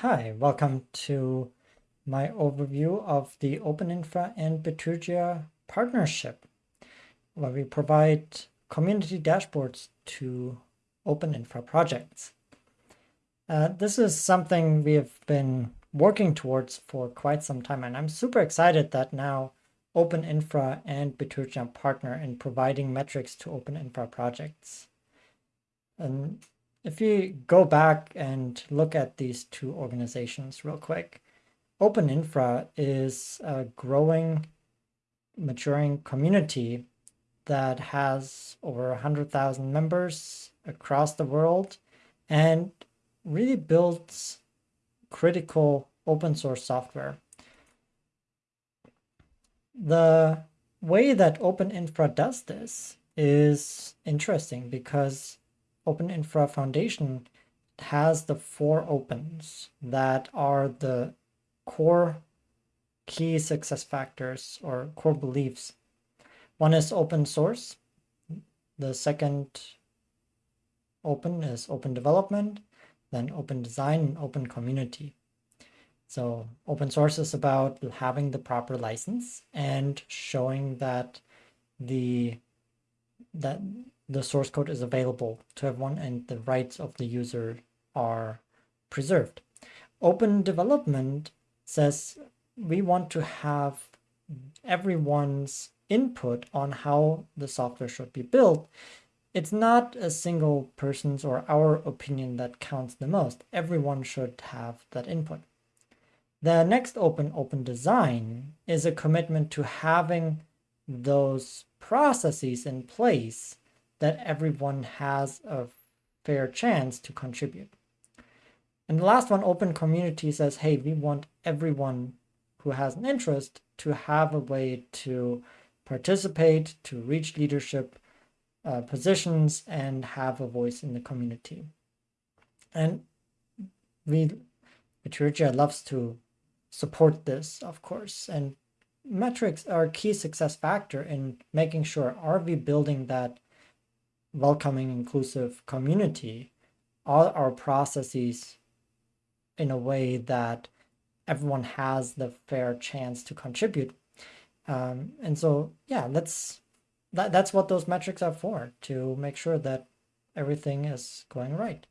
Hi, welcome to my overview of the Open Infra and Bitergia partnership, where we provide community dashboards to Open Infra projects. Uh, this is something we have been working towards for quite some time, and I'm super excited that now Open Infra and Bitergia partner in providing metrics to Open Infra projects. And if you go back and look at these two organizations real quick, Open Infra is a growing, maturing community that has over 100,000 members across the world and really builds critical open source software. The way that Open Infra does this is interesting because Open Infra Foundation has the four opens that are the core key success factors or core beliefs. One is open source. The second open is open development, then open design and open community. So open source is about having the proper license and showing that the that the source code is available to everyone and the rights of the user are preserved. Open development says we want to have everyone's input on how the software should be built. It's not a single person's or our opinion that counts the most. Everyone should have that input. The next open, open design, is a commitment to having those processes in place that everyone has a fair chance to contribute. And the last one, open community says, hey, we want everyone who has an interest to have a way to participate, to reach leadership uh, positions and have a voice in the community. And we, Bitergia loves to support this, of course, and metrics are a key success factor in making sure are we building that welcoming, inclusive community, all our processes in a way that everyone has the fair chance to contribute. Um, and so, yeah, let's that, that's what those metrics are for, to make sure that everything is going right.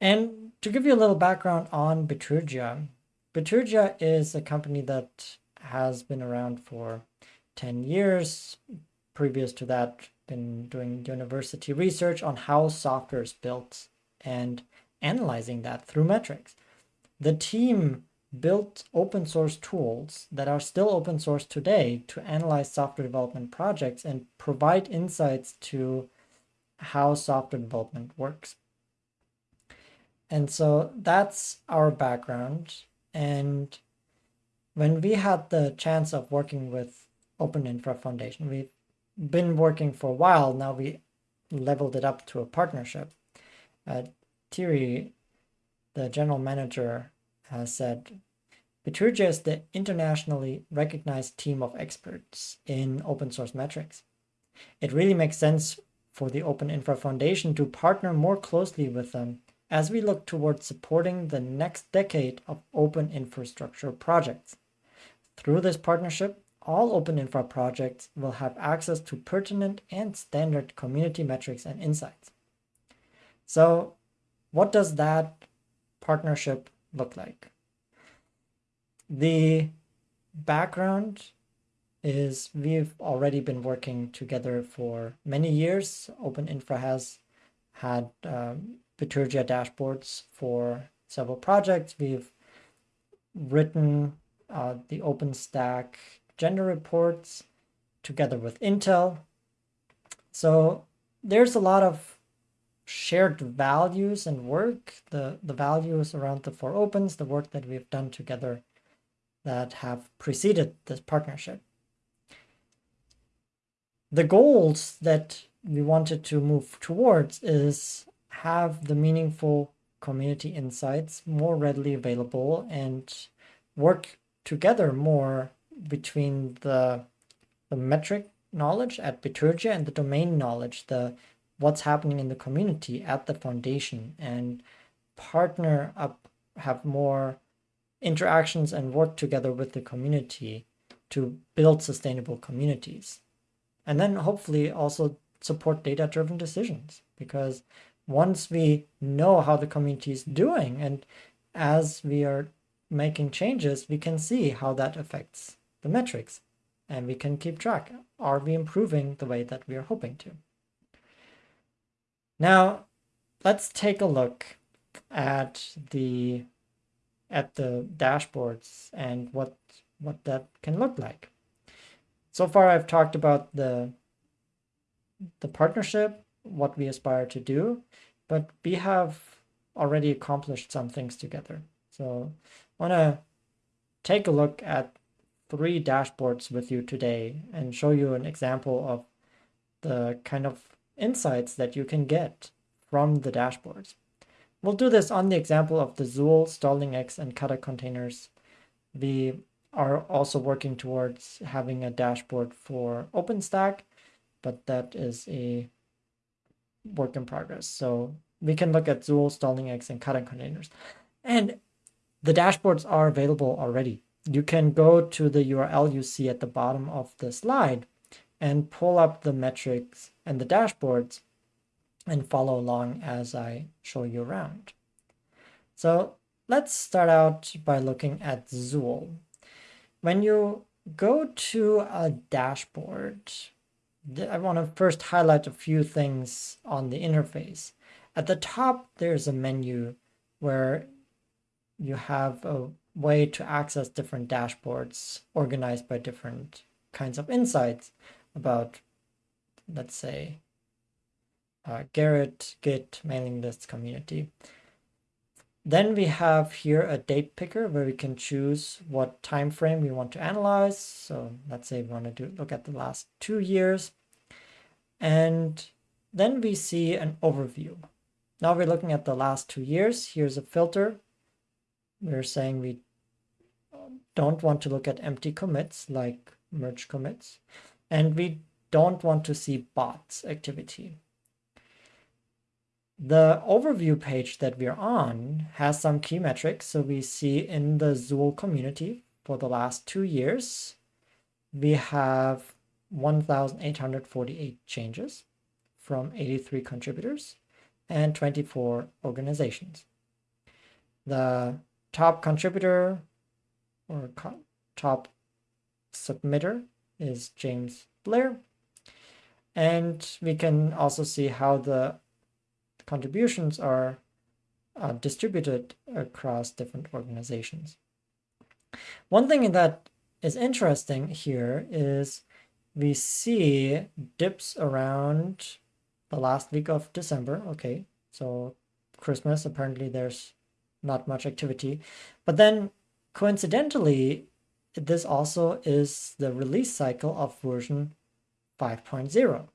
And to give you a little background on Bitergia, Bitergia is a company that has been around for 10 years. Previous to that, been doing university research on how software is built and analyzing that through metrics. The team built open source tools that are still open source today to analyze software development projects and provide insights to how software development works. And so that's our background. And when we had the chance of working with Open Infra Foundation, we've been working for a while. Now we leveled it up to a partnership. Uh, Thierry, the general manager, has said, Bitergia is the internationally recognized team of experts in open source metrics. It really makes sense for the Open Infra Foundation to partner more closely with them as we look towards supporting the next decade of open infrastructure projects. Through this partnership, all Open Infra projects will have access to pertinent and standard community metrics and insights. So what does that partnership look like? The background is we've already been working together for many years. Open Infra has had um, Bitergia dashboards for several projects. We've written uh, the OpenStack gender reports together with Intel. So there's a lot of shared values and work, the, the values around the four opens, the work that we've done together that have preceded this partnership. The goals that we wanted to move towards is have the meaningful community insights more readily available and work together more between the, the metric knowledge at Bitergia and the domain knowledge, the what's happening in the community at the foundation and partner up have more interactions and work together with the community to build sustainable communities. And then hopefully also support data driven decisions because once we know how the community is doing and as we are making changes, we can see how that affects the metrics and we can keep track. Are we improving the way that we are hoping to? Now, let's take a look at the at the dashboards and what what that can look like. So far I've talked about the the partnership, what we aspire to do, but we have already accomplished some things together. So I want to take a look at three dashboards with you today and show you an example of the kind of insights that you can get from the dashboards. We'll do this on the example of the Zuul, StarlingX, and Kata containers. We are also working towards having a dashboard for OpenStack, but that is a work in progress. So we can look at Zuul, StarlingX, and Kata containers. And the dashboards are available already. You can go to the URL you see at the bottom of the slide and pull up the metrics and the dashboards and follow along as I show you around. So let's start out by looking at Zuul. When you go to a dashboard, I want to first highlight a few things on the interface. At the top, there's a menu where you have a way to access different dashboards organized by different kinds of insights about, let's say, uh, Gerrit, Git, mailing list community. Then we have here a date picker where we can choose what time frame we want to analyze. So let's say we want to do, look at the last two years. And then we see an overview. Now we're looking at the last two years. Here's a filter. We're saying we um, don't want to look at empty commits like merge commits. And we don't want to see bots activity. The overview page that we're on has some key metrics. So we see in the Zuul community for the last two years, we have 1,848 changes from 83 contributors and 24 organizations. The top contributor or co top submitter is James Blair. And we can also see how the contributions are uh, distributed across different organizations. One thing that is interesting here is we see dips around the last week of December. Okay, so Christmas, apparently there's not much activity. But then coincidentally, this also is the release cycle of version 5.0.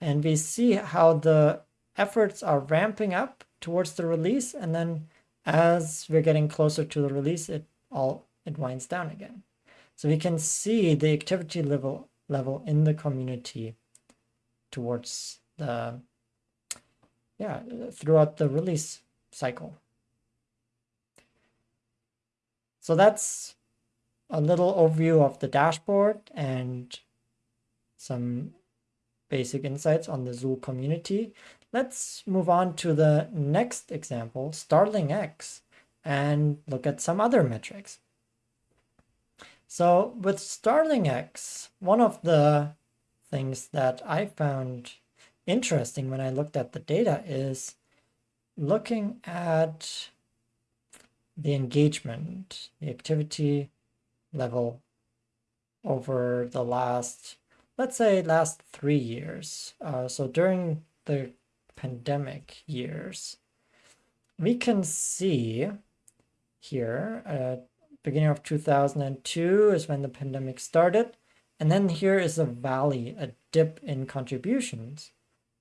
And we see how the efforts are ramping up towards the release and then as we're getting closer to the release it all it winds down again so we can see the activity level level in the community towards the yeah throughout the release cycle so that's a little overview of the dashboard and some basic insights on the Zuul community. Let's move on to the next example, Starling X, and look at some other metrics. So with Starling X, one of the things that I found interesting when I looked at the data is looking at the engagement, the activity level over the last, let's say last three years. Uh, so during the pandemic years, we can see here, uh, beginning of 2002 is when the pandemic started. And then here is a valley, a dip in contributions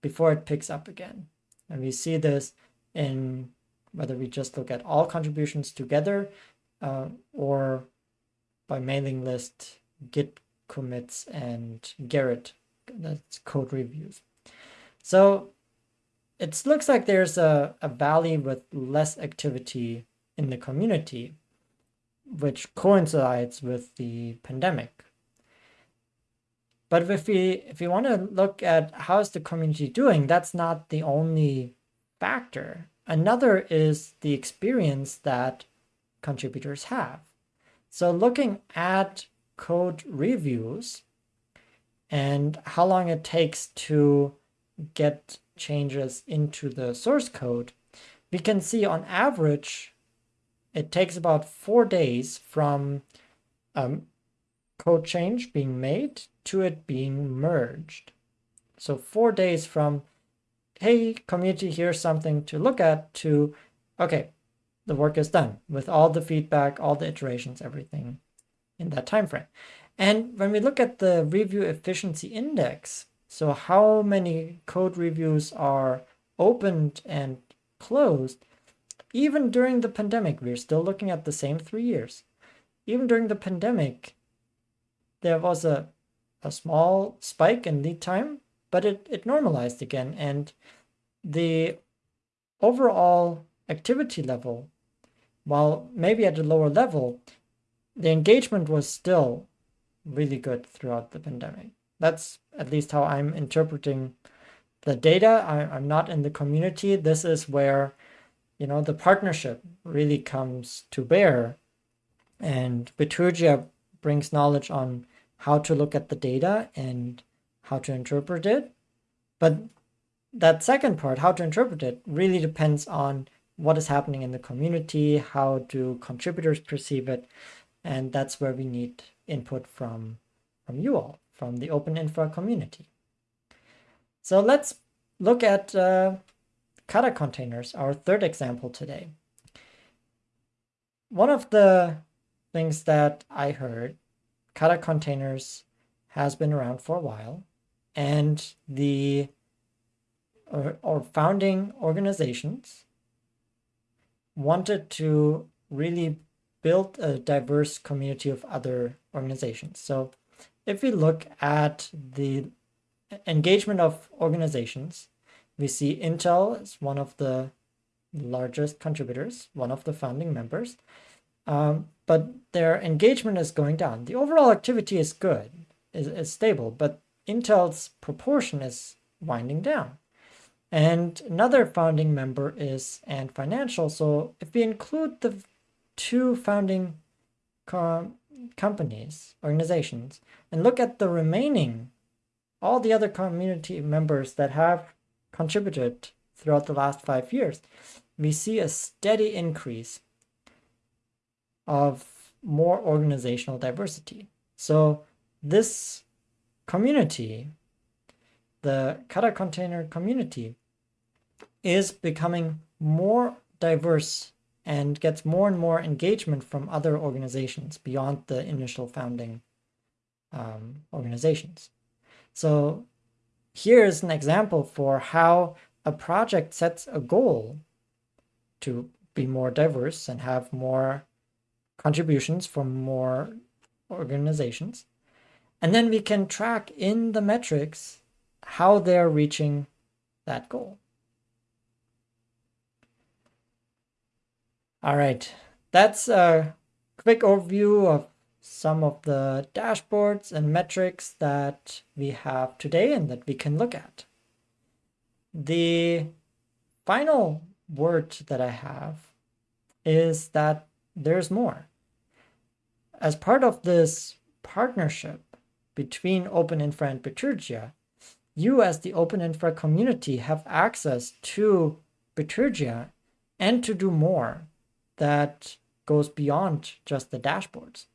before it picks up again. And we see this in whether we just look at all contributions together uh, or by mailing list, git commits, and Gerrit, that's code reviews. So it looks like there's a, a valley with less activity in the community, which coincides with the pandemic. But if we if we want to look at how's the community doing, that's not the only factor. Another is the experience that contributors have. So looking at code reviews and how long it takes to get changes into the source code, we can see on average, it takes about four days from um, code change being made to it being merged. So four days from, hey, community, here's something to look at, to, okay, the work is done with all the feedback, all the iterations, everything in that time frame. And when we look at the review efficiency index, so how many code reviews are opened and closed, even during the pandemic, we're still looking at the same three years. Even during the pandemic, there was a, a small spike in lead time, but it, it normalized again. And the overall activity level, while maybe at a lower level, the engagement was still really good throughout the pandemic. That's at least how I'm interpreting the data. I, I'm not in the community. This is where, you know, the partnership really comes to bear. And Bitergia brings knowledge on how to look at the data and how to interpret it. But that second part, how to interpret it, really depends on what is happening in the community, how do contributors perceive it, and that's where we need input from, from you all, from the Open Infra community. So let's look at uh, Kata containers, our third example today. One of the things that I heard, Kata containers has been around for a while, and the or, or founding organizations wanted to really build a diverse community of other organizations. So if we look at the engagement of organizations, we see Intel is one of the largest contributors, one of the founding members, um, but their engagement is going down. The overall activity is good, is, is stable, but Intel's proportion is winding down. And another founding member is Ant Financial. So if we include the two founding com companies, organizations, and look at the remaining, all the other community members that have contributed throughout the last five years, we see a steady increase of more organizational diversity. So this community, the Kata container community, is becoming more diverse and gets more and more engagement from other organizations beyond the initial founding um, organizations. So here's an example for how a project sets a goal to be more diverse and have more contributions from more organizations. And then we can track in the metrics how they're reaching that goal. All right, that's a quick overview of some of the dashboards and metrics that we have today and that we can look at. The final word that I have is that there's more. As part of this partnership between Open Infra and Bitergia, you as the Open Infra community have access to Bitergia and to do more that goes beyond just the dashboards.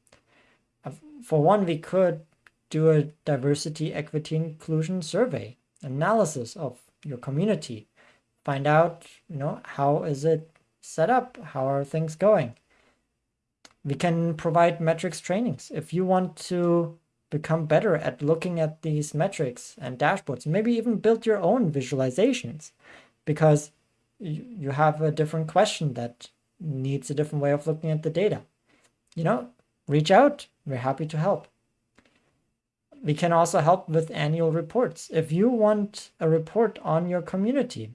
For one, we could do a diversity, equity, inclusion survey, analysis of your community, find out, you know, how is it set up? How are things going? We can provide metrics trainings. If you want to become better at looking at these metrics and dashboards, maybe even build your own visualizations because you have a different question that needs a different way of looking at the data. You know, reach out. We're happy to help. We can also help with annual reports. If you want a report on your community,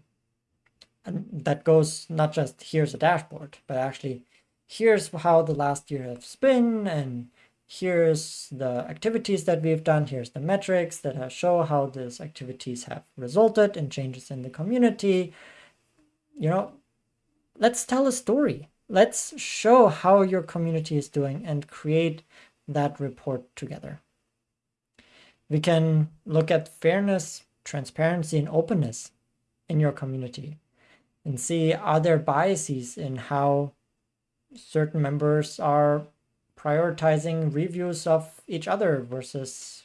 and that goes not just here's a dashboard, but actually here's how the last year has been and here's the activities that we've done here's the metrics that show how these activities have resulted in changes in the community. You know let's tell a story. Let's show how your community is doing and create that report together. We can look at fairness transparency and openness in your community and see are there biases in how certain members are prioritizing reviews of each other versus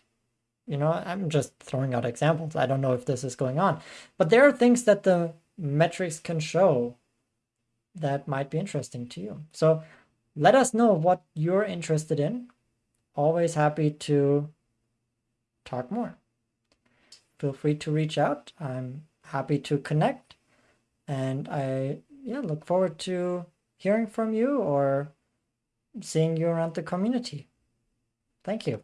you know i'm just throwing out examples. I don't know if this is going on. But there are things that the metrics can show that might be interesting to you. So let us know what you're interested in. Always happy to talk more. Feel free to reach out. I'm happy to connect. And i yeah look forward to hearing from you or seeing you around the community. Thank you.